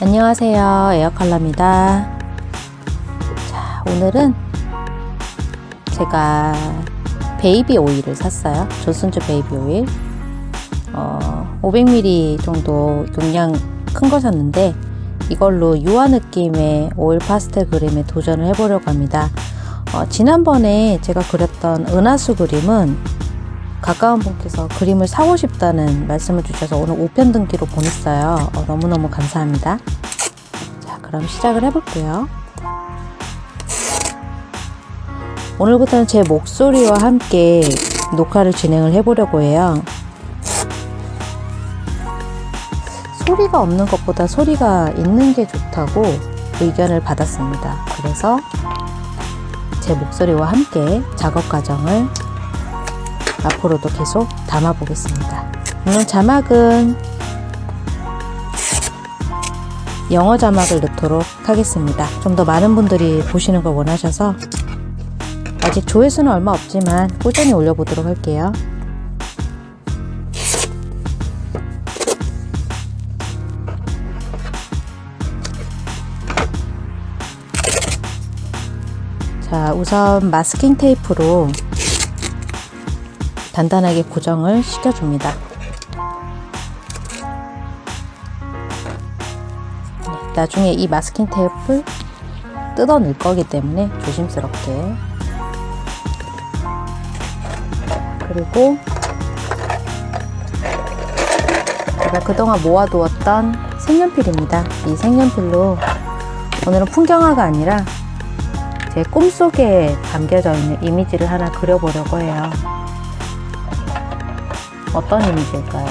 안녕하세요. 에어컬러입니다. 자 오늘은 제가 베이비 오일을 샀어요. 존슨즈 베이비 오일. 어, 500ml 정도 용량 큰거 샀는데 이걸로 유화 느낌의 오일 파스텔 그림에 도전을 해보려고 합니다. 어, 지난번에 제가 그렸던 은하수 그림은 가까운 분께서 그림을 사고 싶다는 말씀을 주셔서 오늘 우편 등기로 보냈어요. 어, 너무너무 감사합니다. 자, 그럼 시작을 해볼게요. 오늘부터는 제 목소리와 함께 녹화를 진행을 해보려고 해요. 소리가 없는 것보다 소리가 있는 게 좋다고 의견을 받았습니다. 그래서 제 목소리와 함께 작업 과정을 앞으로도 계속 담아 보겠습니다. 물론 자막은 영어 자막을 넣도록 하겠습니다. 좀 더 많은 분들이 보시는 걸 원하셔서 아직 조회수는 얼마 없지만 꾸준히 올려보도록 할게요. 자 우선 마스킹 테이프로 단단하게 고정을 시켜줍니다. 네, 나중에 이 마스킹 테이프를 뜯어낼 거기 때문에 조심스럽게 그리고 제가 그동안 모아두었던 색연필입니다. 이 색연필로 오늘은 풍경화가 아니라 제 꿈속에 담겨져 있는 이미지를 하나 그려보려고 해요. 어떤 이미지일까요?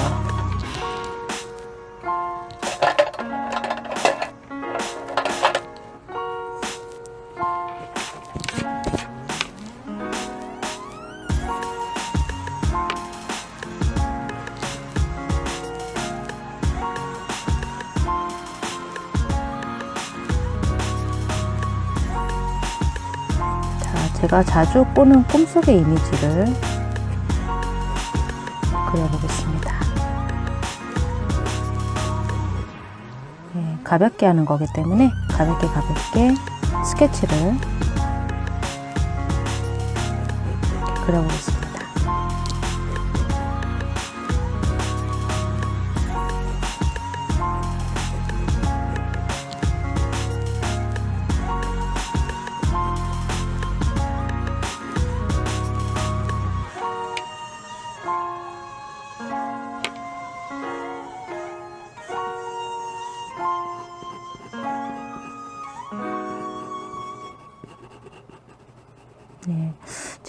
자, 제가 자주 꾸는 꿈속의 이미지를 그려보겠습니다. 네, 가볍게 하는 거기 때문에 가볍게 가볍게 스케치를 그려보겠습니다.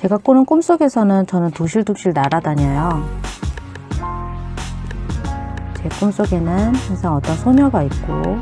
제가 꾸는 꿈속에서는 저는 두실두실 날아다녀요. 제 꿈속에는 항상 어떤 소녀가 있고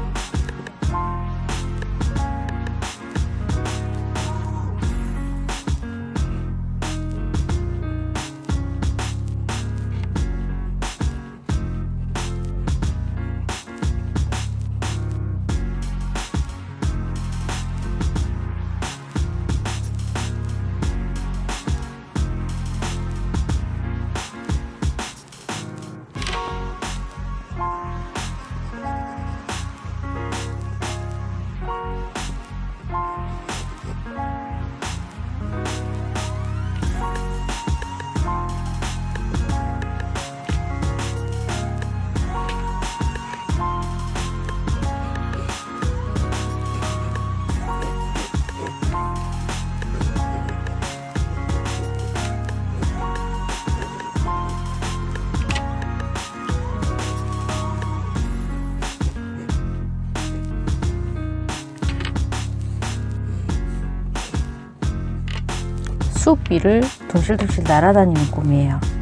숲 위를 둥실둥실 날아다니는 꿈이에요.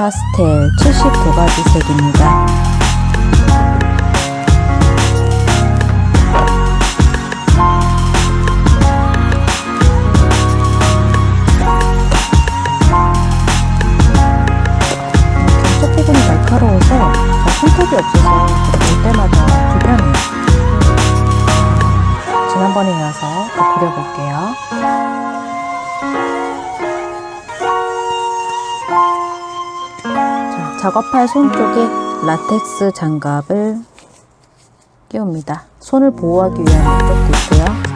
파스텔 79가지 색입니다. 팔 손 쪽에 라텍스 장갑을 끼웁니다. 손을 보호하기 위한 목적도 있고요.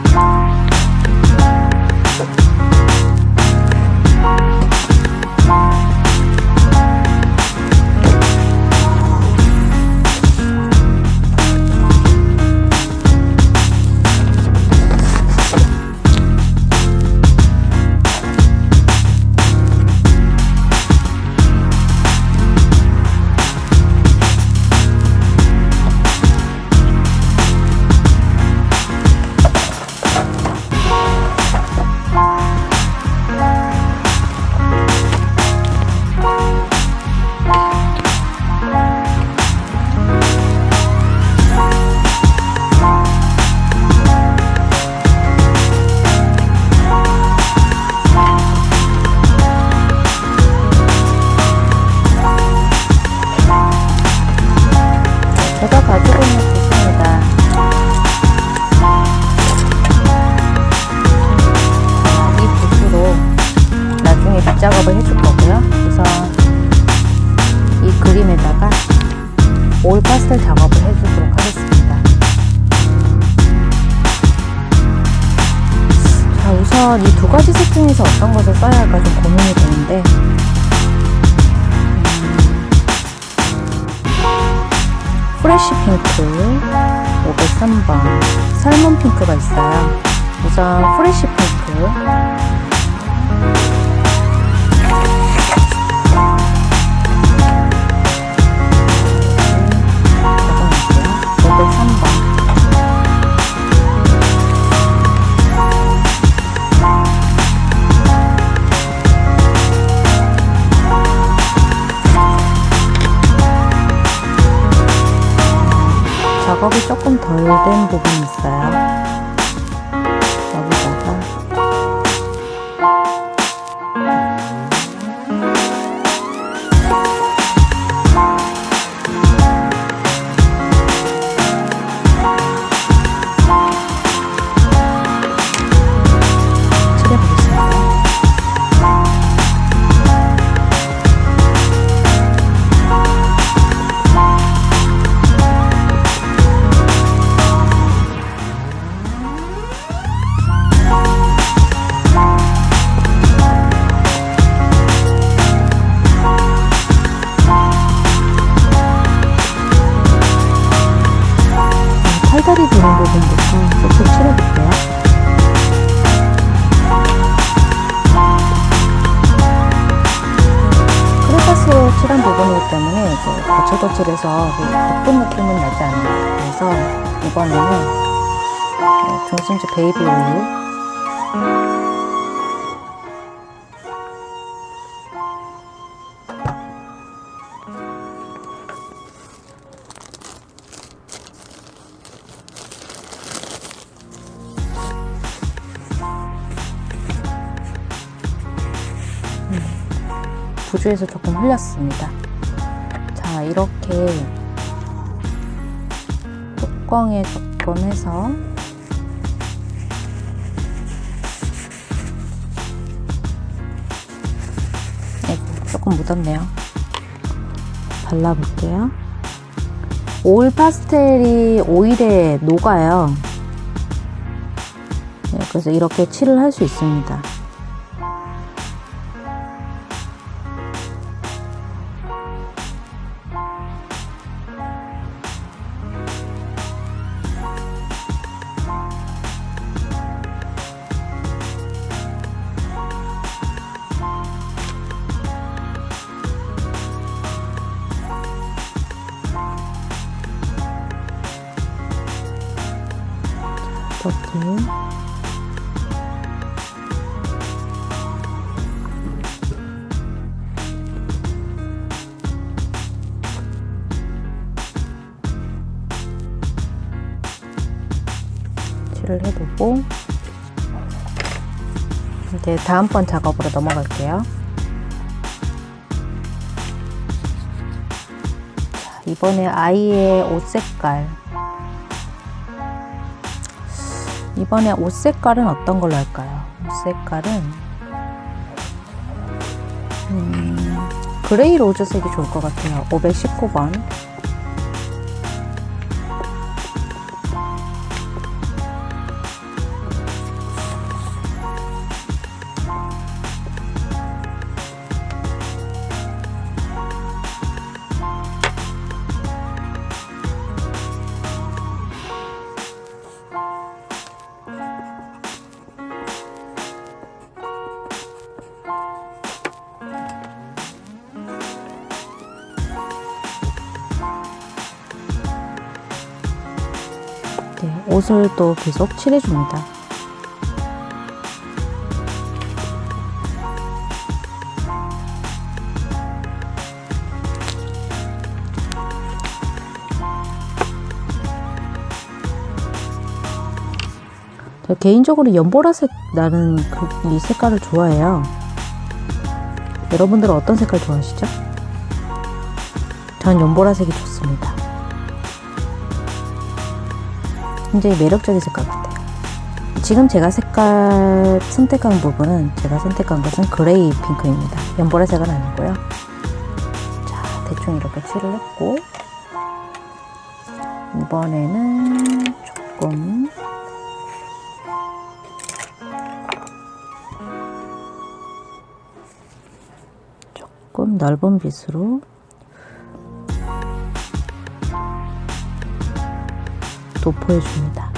Golden 부주에서 조금 흘렸습니다. 자, 이렇게 뚜껑에 조금 해서 아이고, 조금 묻었네요. 발라볼게요. 오일 파스텔이 오일에 녹아요. 네, 그래서 이렇게 칠을 할 수 있습니다. 다음번 작업으로 넘어갈게요. 자, 이번에 아이의 옷 색깔 이번에 옷 색깔은 어떤 걸로 할까요? 옷 색깔은 음, 그레이 로즈색이 좋을 것 같아요. 519번 네, 옷을 또 계속 칠해줍니다. 제가 개인적으로 연보라색 나는 그 이 색깔을 좋아해요. 여러분들은 어떤 색깔 좋아하시죠? 전 연보라색이 좋습니다. 굉장히 매력적인 색깔 같아요. 지금 제가 색깔 선택한 부분은 제가 선택한 것은 그레이 핑크입니다. 연보라색은 아니고요. 자, 대충 이렇게 칠을 했고 이번에는 조금 조금 넓은 빗으로 도포해 줍니다.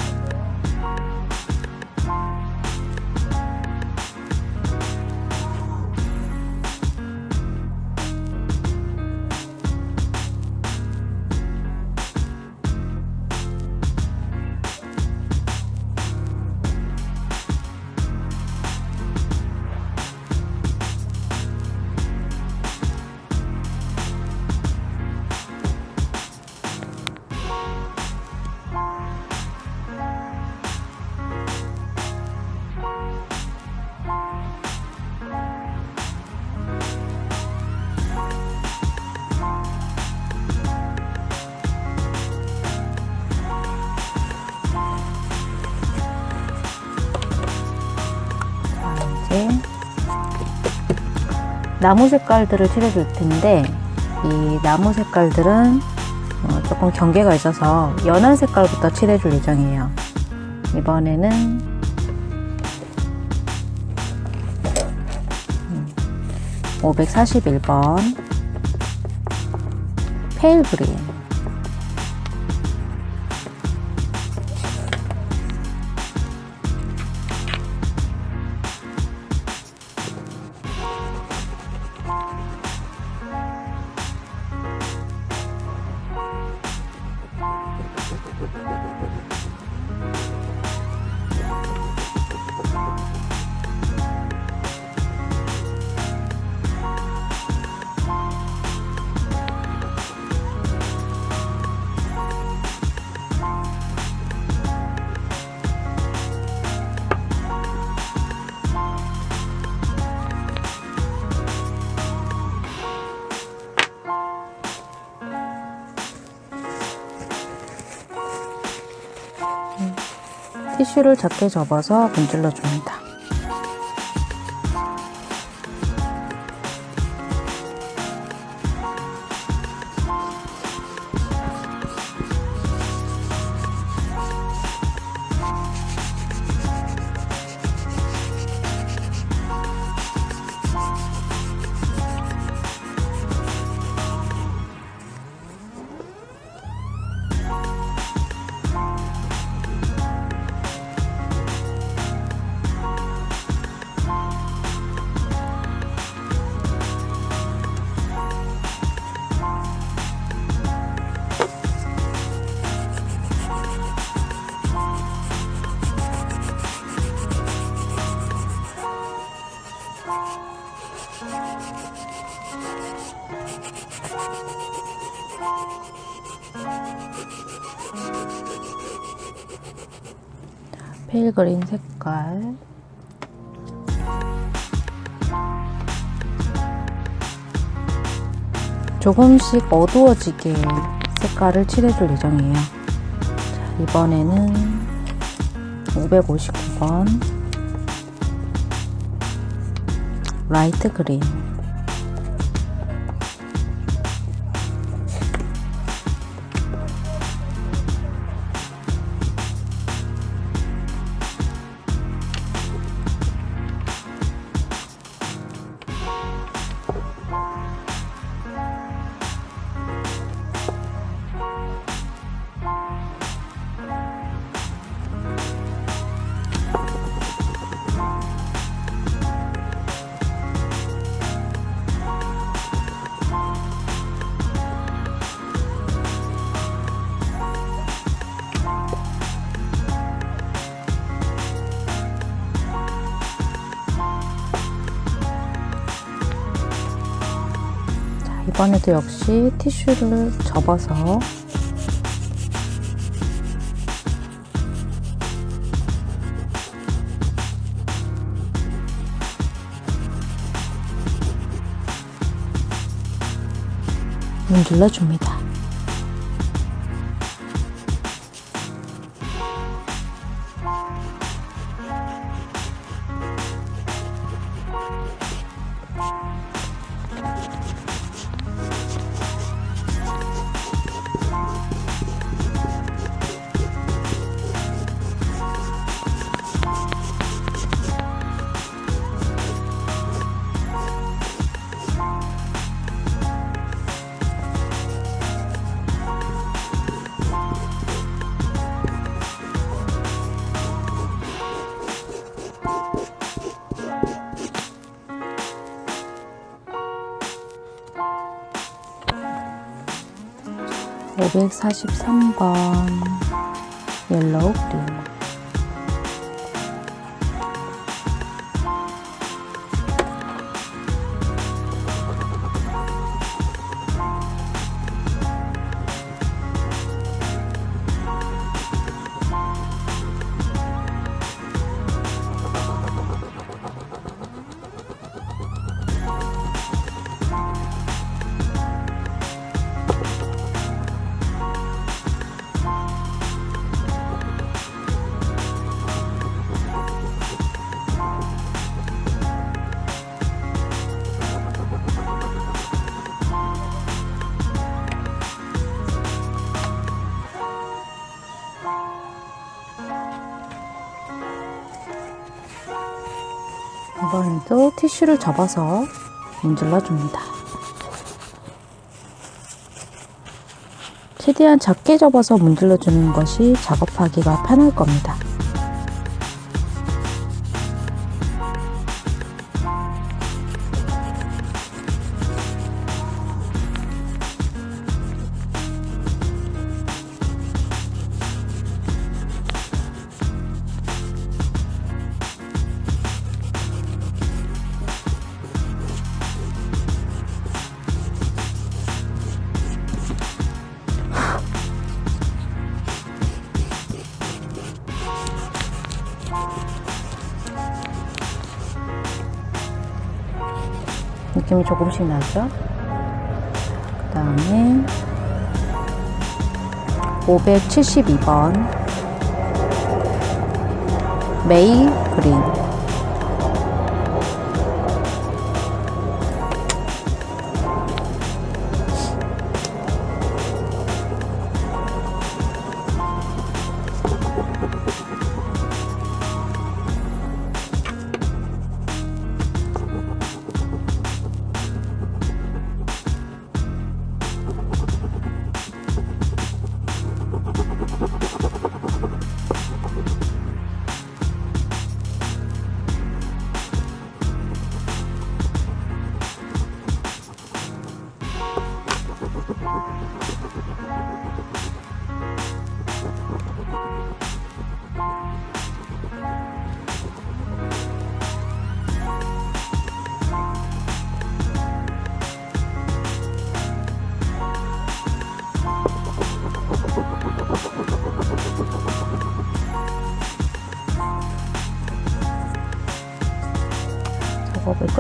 나무 색깔들을 칠해줄 텐데 이 나무 색깔들은 어, 조금 경계가 있어서 연한 색깔부터 칠해줄 예정이에요. 이번에는 음, 541번 페일 그린 티슈를 작게 접어서 문질러 줍니다. 그린 색깔 조금씩 어두워지게 색깔을 칠해줄 예정이에요. 자, 이번에는 559번 라이트 그린 이번에도 역시 티슈를 접어서 문질러 줍니다. 오백사십삼 번 옐로우 그린 티슈를 접어서 문질러 줍니다. 최대한 작게 접어서 문질러 주는 것이 작업하기가 편할 겁니다. 조금씩 나죠? 그 다음에 572번 메이 그린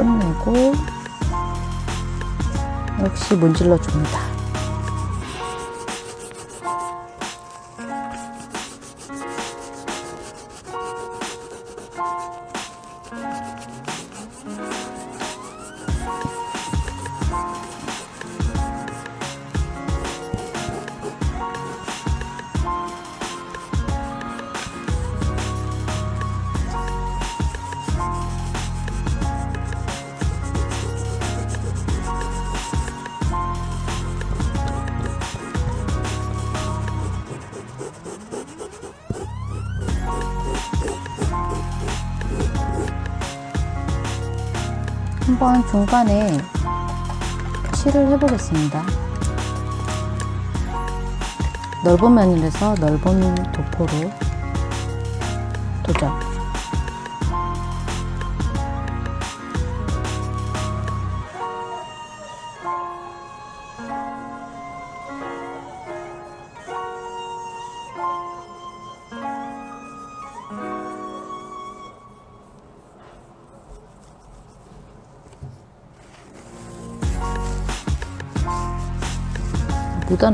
끝내고 역시 문질러 줍니다. 중간에 칠을 해보겠습니다. 넓은 면이라서 넓은 도포로 도전. 묻어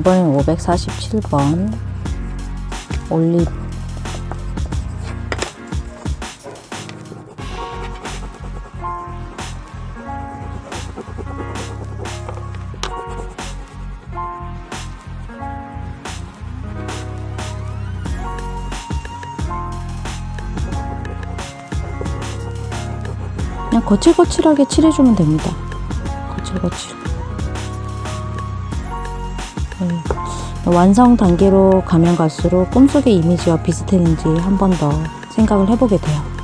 이번엔 547번 올리브 그냥 거칠거칠하게 칠해주면 됩니다. 거칠거칠. 완성 단계로 가면 갈수록 꿈속의 이미지와 비슷했는지 한 번 더 생각을 해보게 돼요.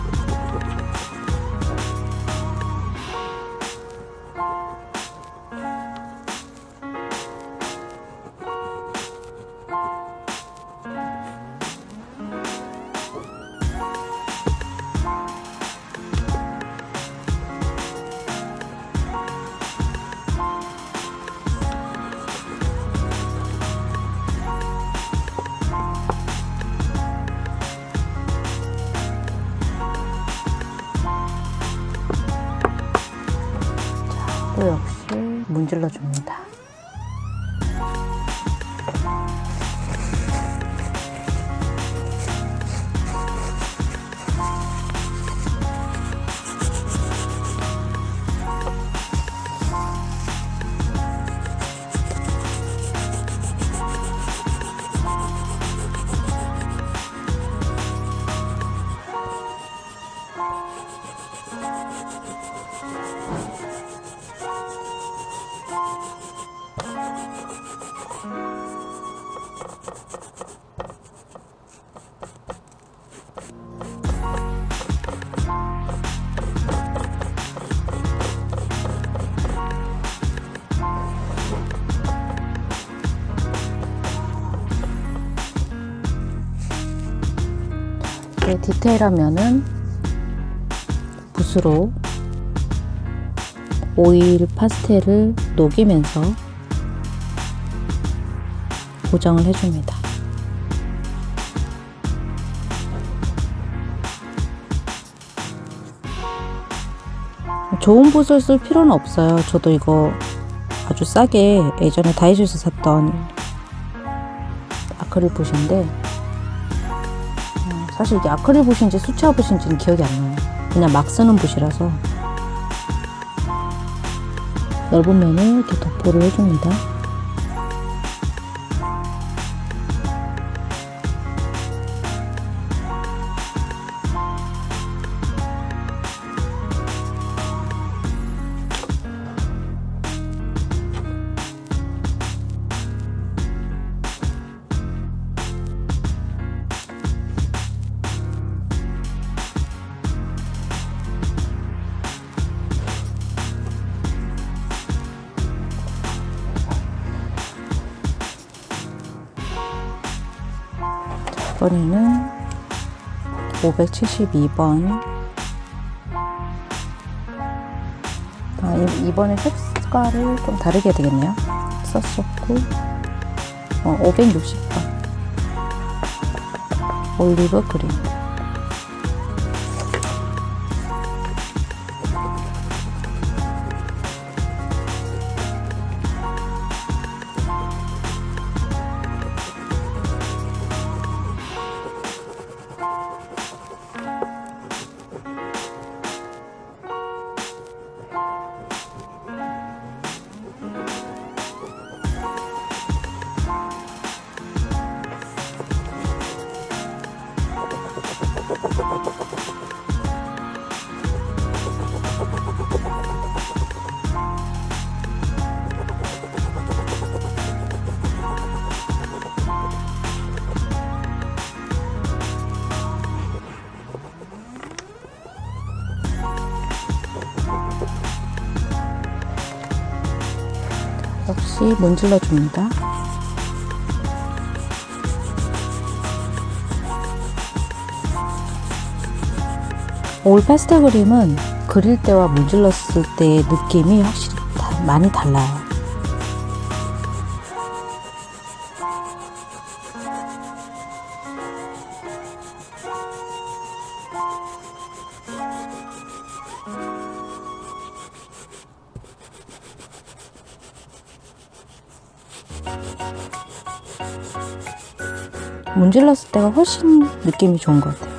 디테일하면은 붓으로 오일 파스텔을 녹이면서 고정을 해줍니다. 좋은 붓을 쓸 필요는 없어요. 저도 이거 아주 싸게 예전에 다이소에서 샀던 아크릴 붓인데 어, 사실 이게 아크릴 붓인지 수채화 붓인지는 기억이 안 나요. 그냥 막 쓰는 붓이라서 넓은 면을 이렇게 도포를 해줍니다. 572번. 아, 이, 이번에 색깔을 좀 다르게 되겠네요. 썼었고. 어, 560번 올리브 그린 문질러 줍니다. 올 파스텔 그림은 그릴 때와 문질렀을 때의 느낌이 확실히 다, 많이 달라요. 문질렀을 때가 훨씬 느낌이 좋은 것 같아요.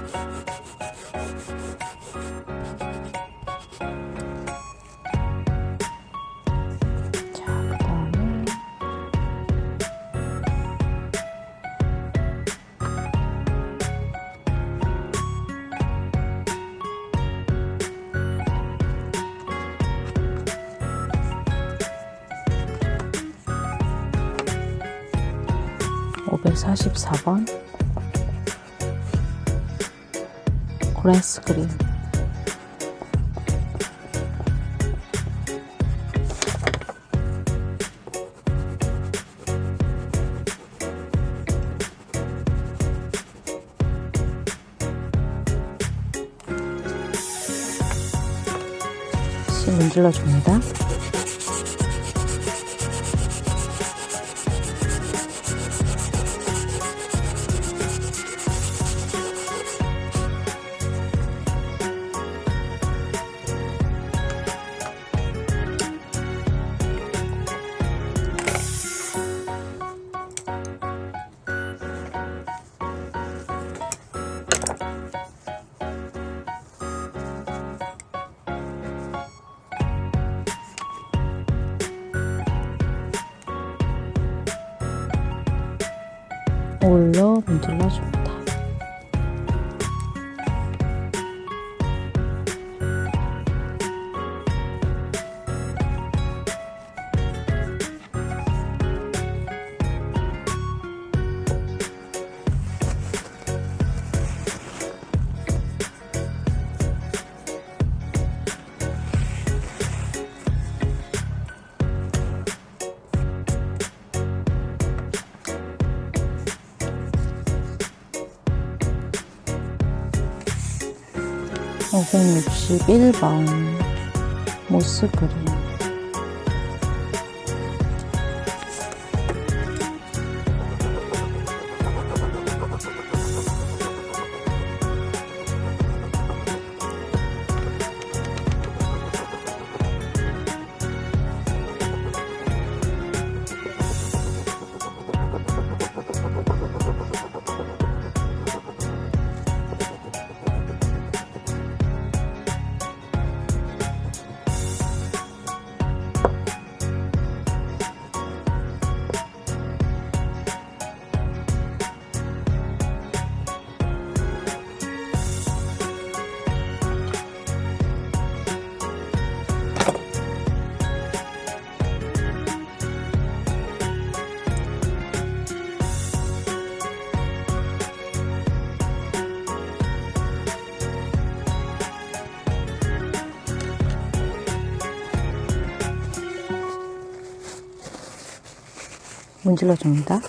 561번 모스그린 문질러 줍니다.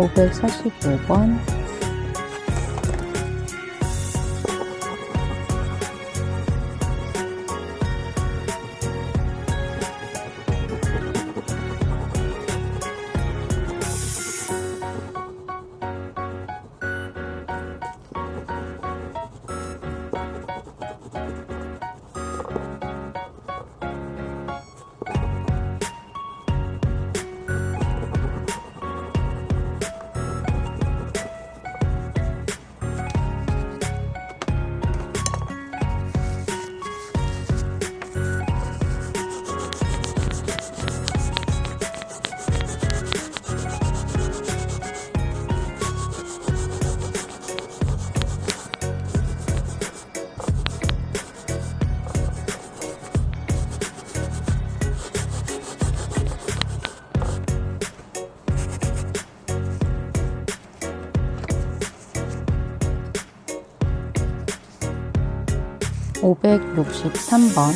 오백사십오 번 오백육십삼 번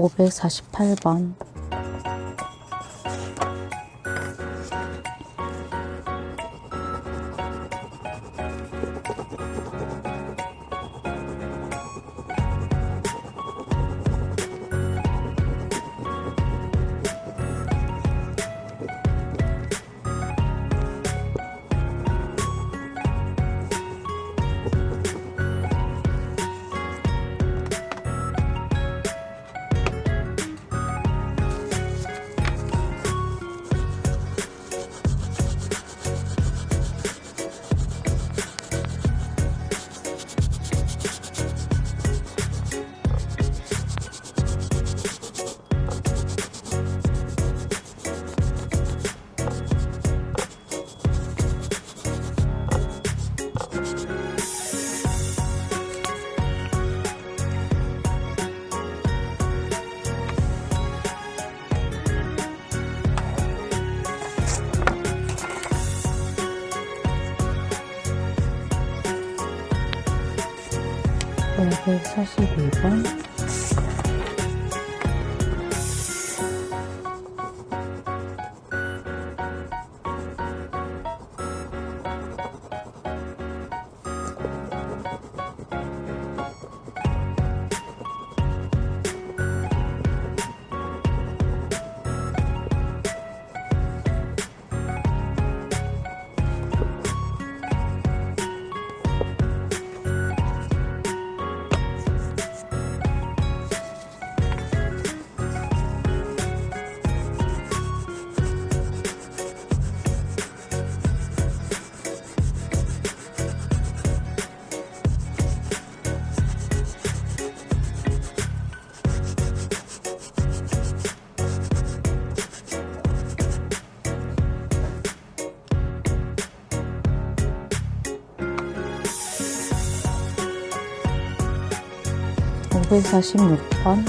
오백사십팔 번. 542번 오백사십육 번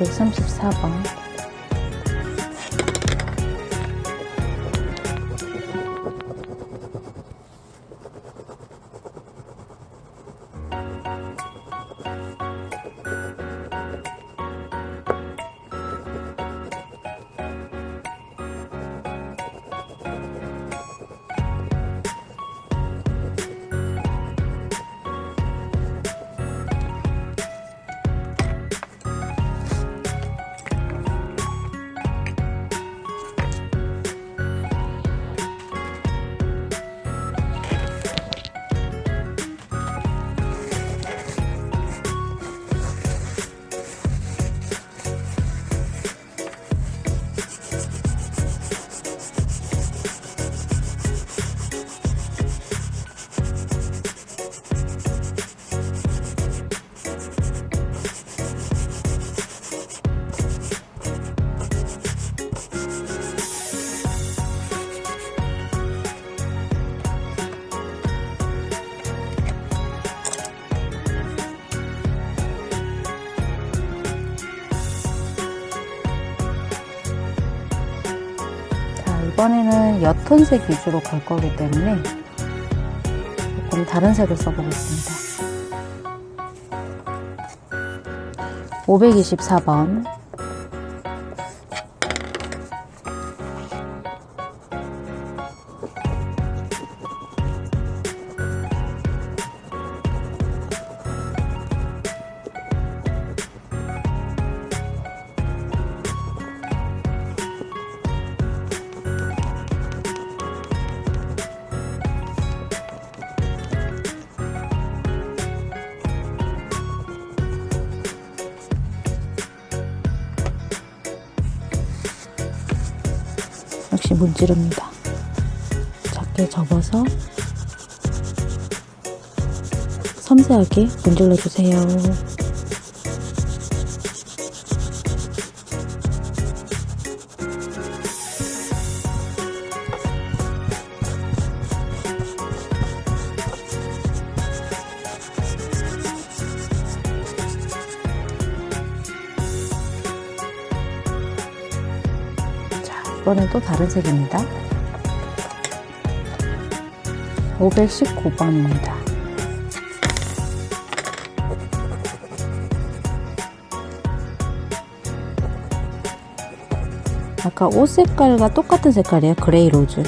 오백삼십사 번 이번에는 옅은색 위주로 갈 거기 때문에 조금 다른 색을 써보겠습니다. 524번 섬세하게 문질러 주세요. 자, 이번엔 또 다른 색입니다. 519번입니다. 아까 옷 색깔과 똑같은 색깔이에요. 그레이 로즈.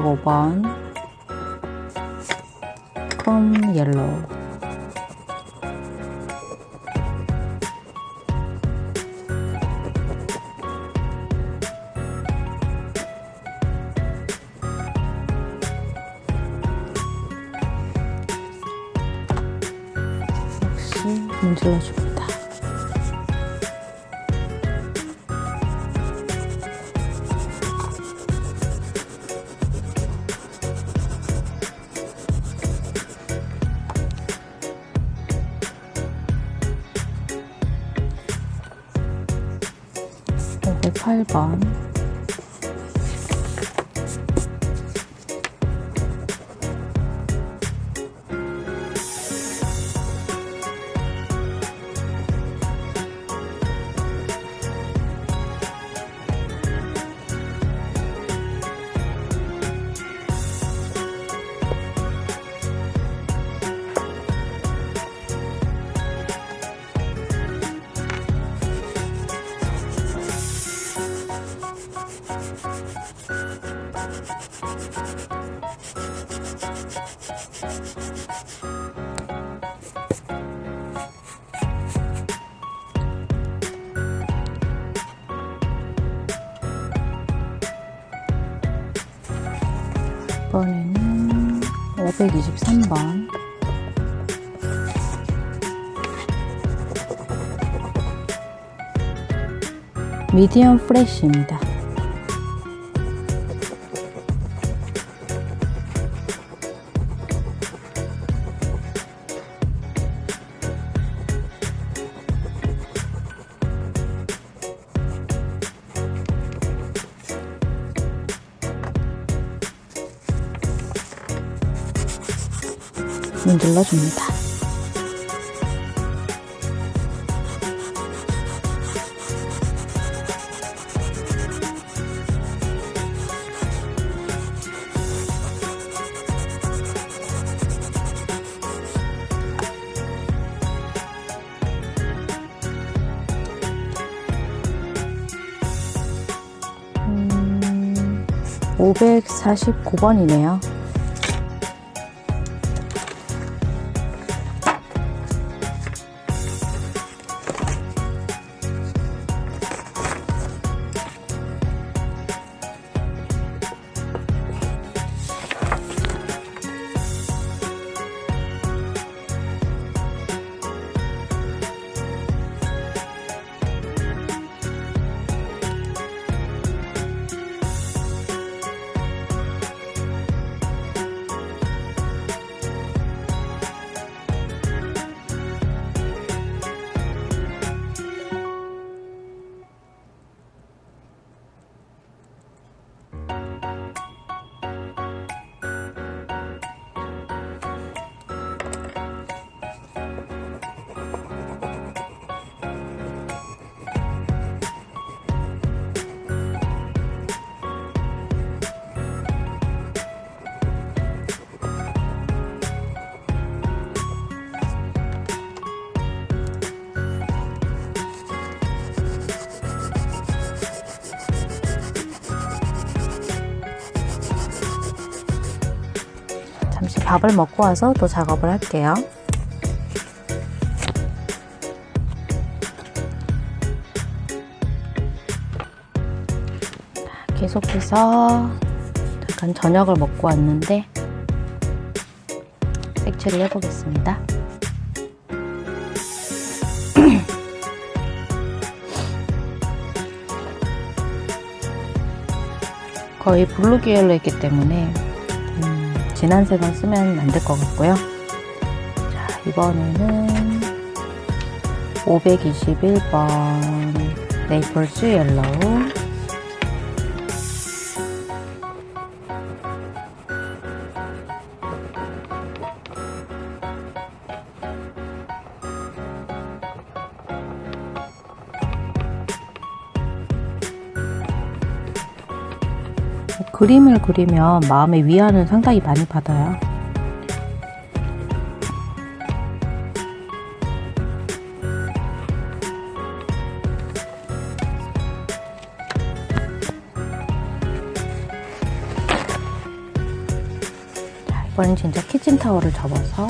505번 이번에는 523번 미디엄 프레쉬입니다. 음, 549번이네요. 밥을 먹고 와서 또 작업을 할게요. 계속해서 잠깐 저녁을 먹고 왔는데 색칠을 해보겠습니다. 거의 블루 계열로 했기 때문에 음, 진한 색은 쓰면 안 될 것 같고요. 자, 이번에는 521번 네이플스 옐로우 그림을 그리면 마음의 위안을 상당히 많이 받아요. 자, 이번엔 진짜 키친타월을 접어서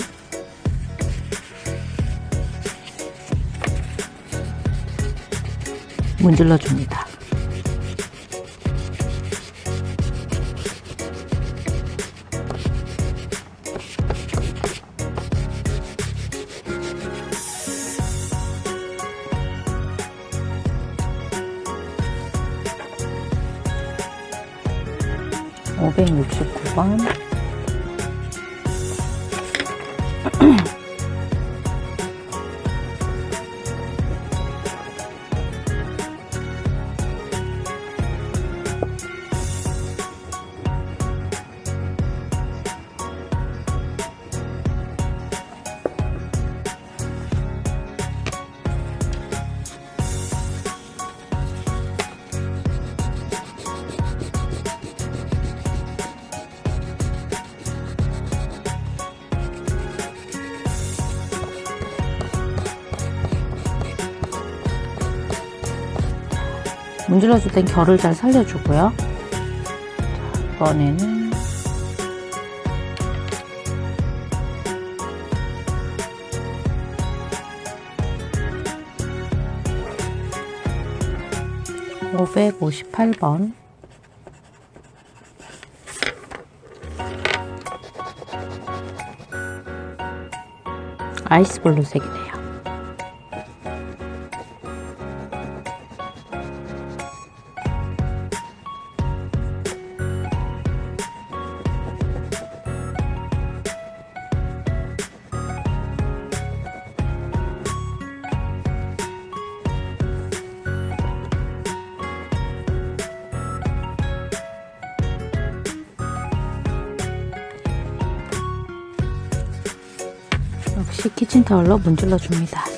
문질러 줍니다. 문질러줄 땐 결을 잘 살려주고요. 자, 이번에는 오백오십팔 번 아이스 블루 색이네요. 6시 키친타월로 문질러 줍니다.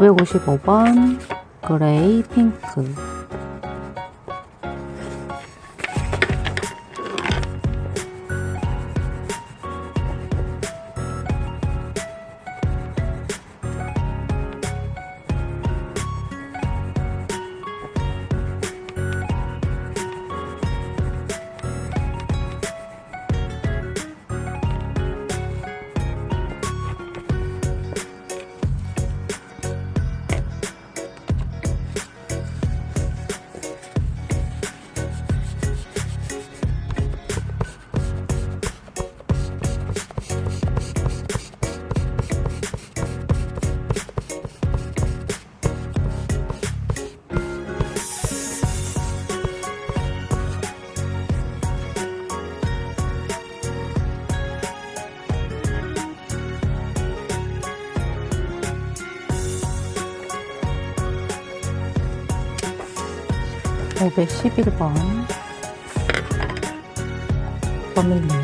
오백오십오 번 그레이 핑크 오백십일 번. 버밀리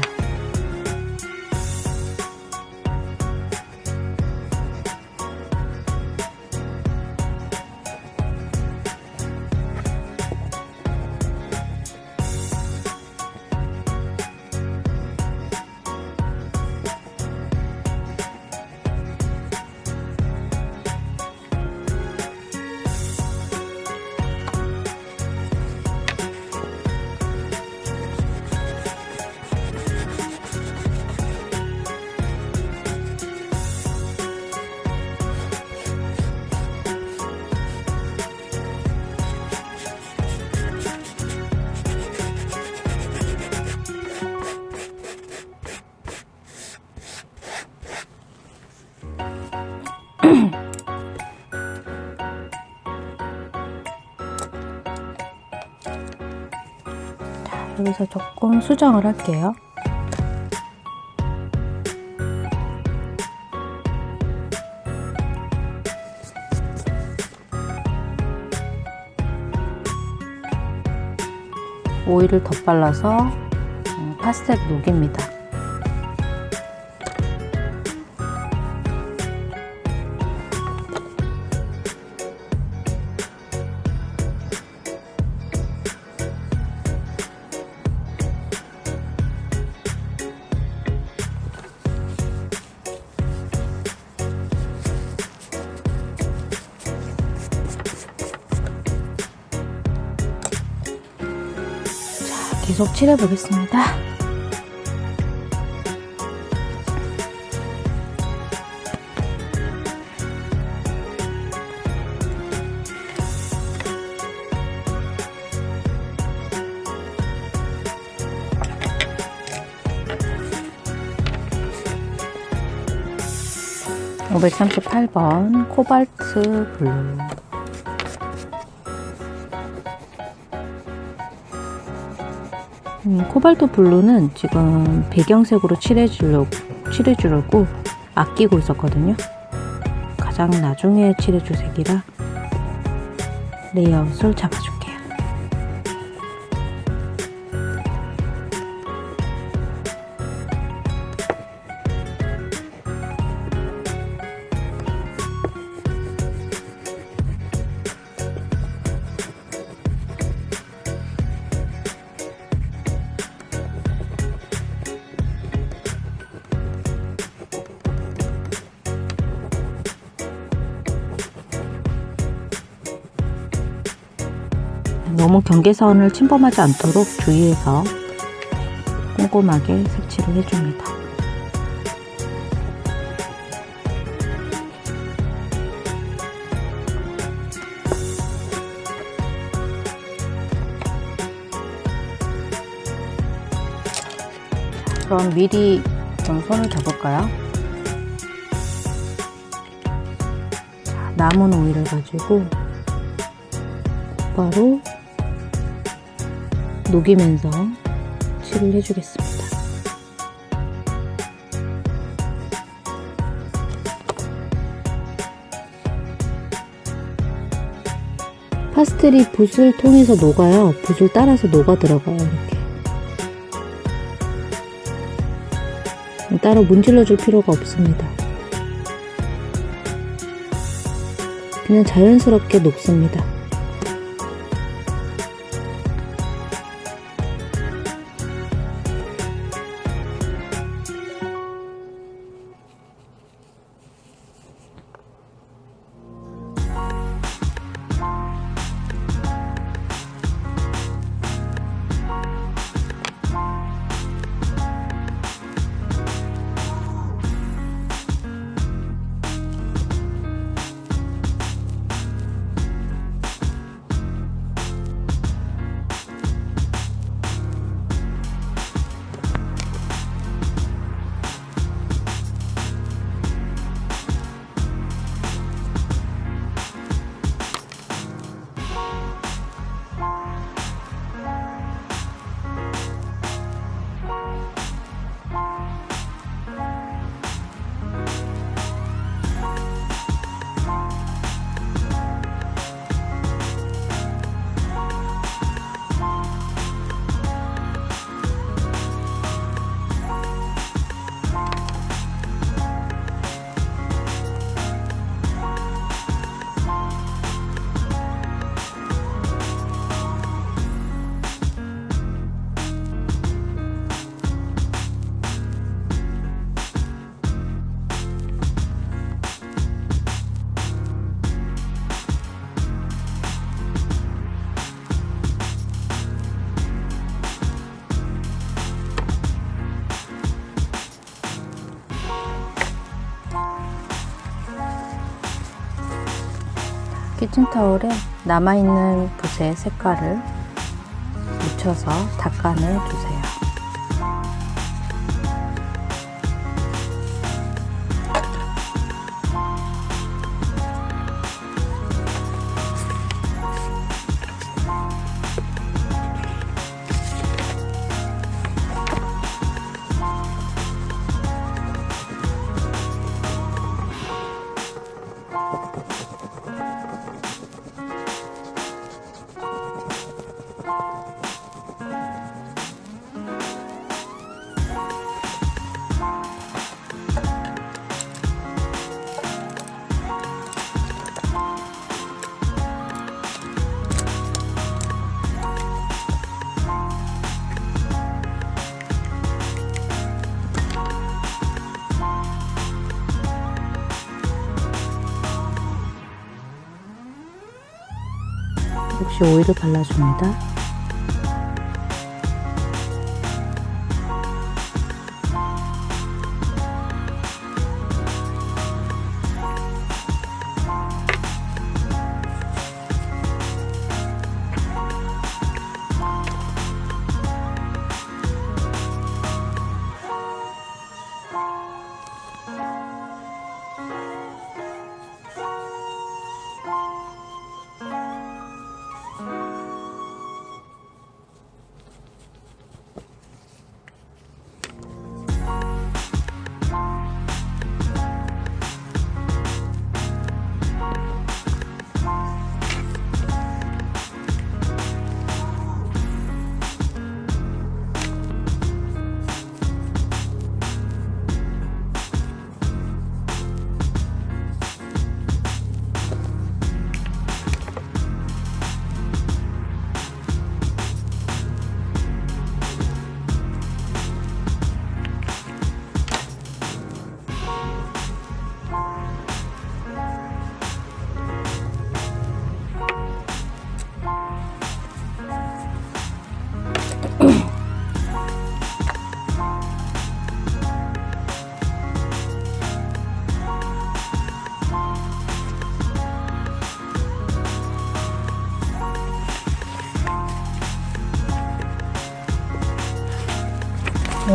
조금 수정을 할게요. 오일을 덧발라서 음, 파스텔 녹입니다. 계속 칠해 보겠습니다. (538번) 코발트 블루 음, 코발트 블루는 지금 배경색으로 칠해주려고, 칠해주려고 아끼고 있었거든요. 가장 나중에 칠해줄 색이라 레이아웃을 잡아줄게요. 경계선을 침범하지 않도록 주의해서 꼼꼼하게 색칠을 해줍니다. 그럼 미리 좀 손을? 자, 남은 오일을 가지고 바로 녹이면서 칠을 해주겠습니다. 파스텔이 붓을 통해서 녹아요. 붓을 따라서 녹아 들어가요. 이렇게. 따로 문질러 줄 필요가 없습니다. 그냥 자연스럽게 녹습니다. 키친타올에 남아있는 붓의 색깔을 묻혀서 닦아내 주세요. 없이 오일을 발라줍니다.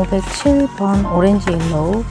오백칠 번 오렌지 옐로우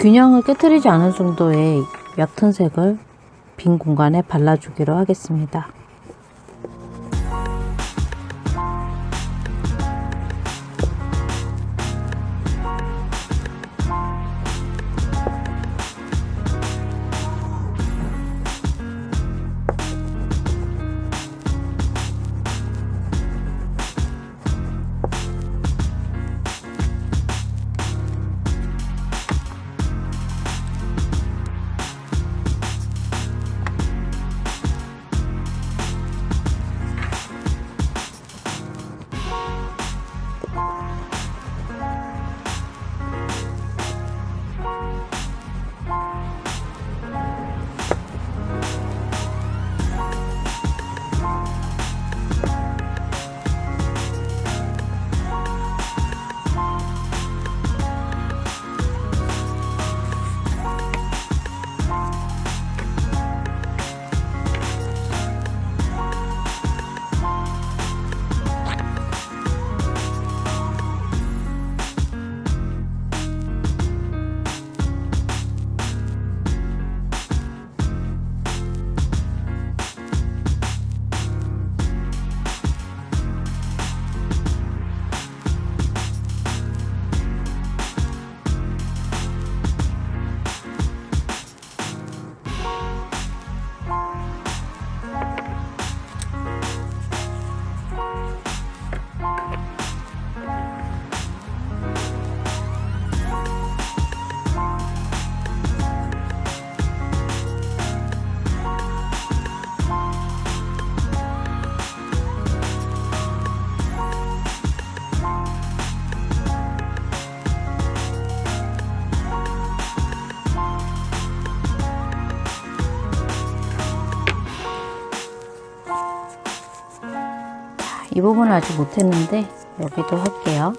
균형을 깨뜨리지 않을 정도의 옅은 색을 빈 공간에 발라주기로 하겠습니다. 이 부분을 아직 못했는데 여기도 할게요.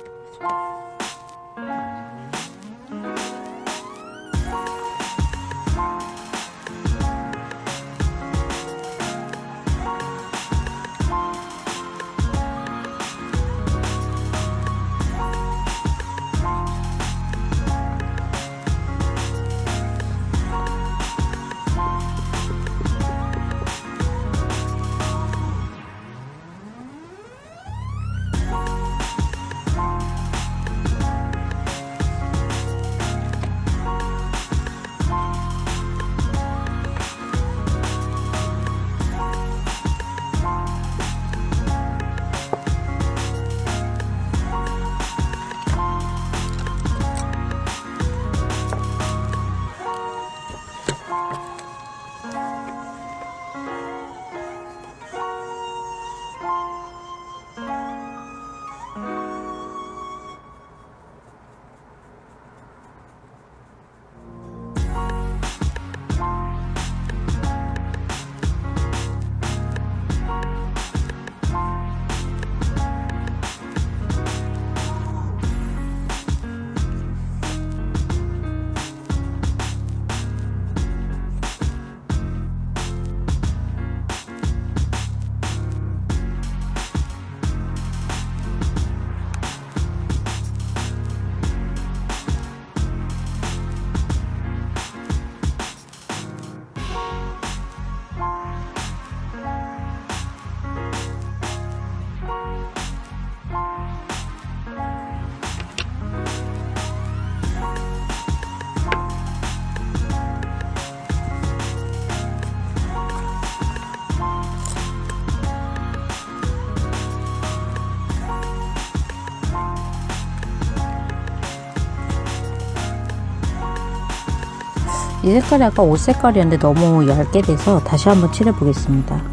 색깔이 아까 옷 색깔이었는데 너무 얇게 돼서 다시 한번 칠해 보겠습니다.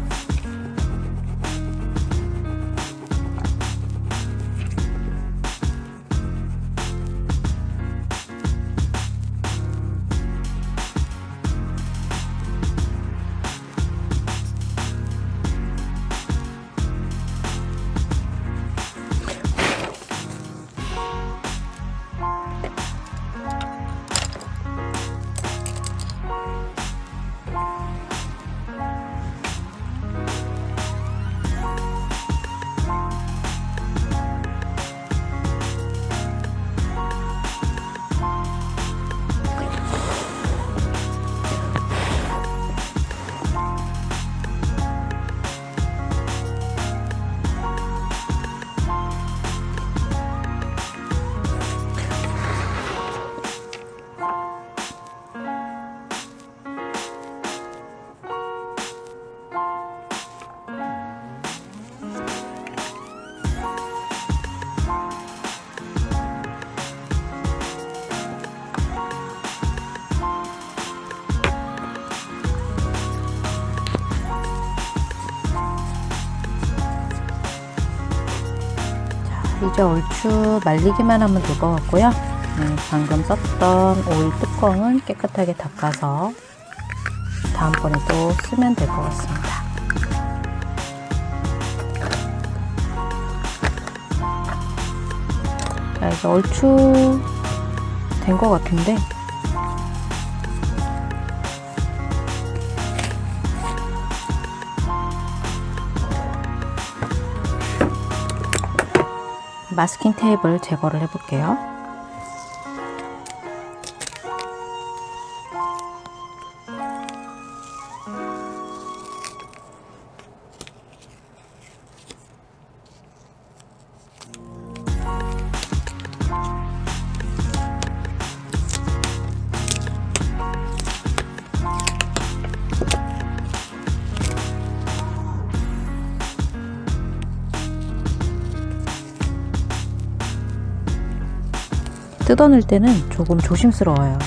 이제 얼추 말리기만 하면 될 것 같고요. 네, 방금 썼던 오일 뚜껑은 깨끗하게 닦아서 다음번에 또 쓰면 될 것 같습니다. 자, 이제 얼추 된 것 같은데 마스킹 테이프를 제거를 해볼게요. 뜯어낼 때는 조금 조심스러워요.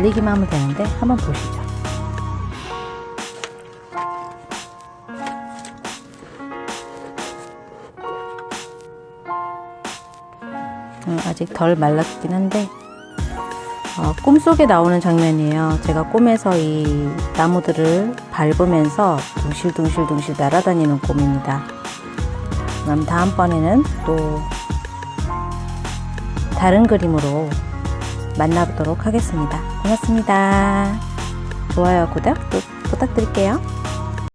말리기만 하면 되는데 한번 보시죠. 음, 아직 덜 말랐긴 한데 어, 꿈속에 나오는 장면이에요. 제가 꿈에서 이 나무들을 밟으면서 둥실둥실둥실 날아다니는 꿈입니다. 그럼 다음번에는 또 다른 그림으로 만나보도록 하겠습니다. 고맙습니다. 좋아요, 구독 또 부탁드릴게요.